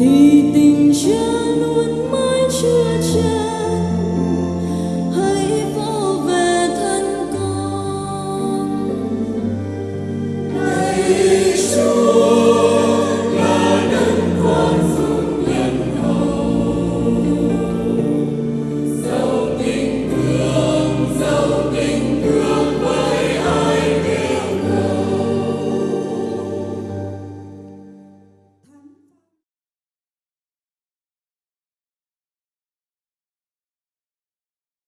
滴滴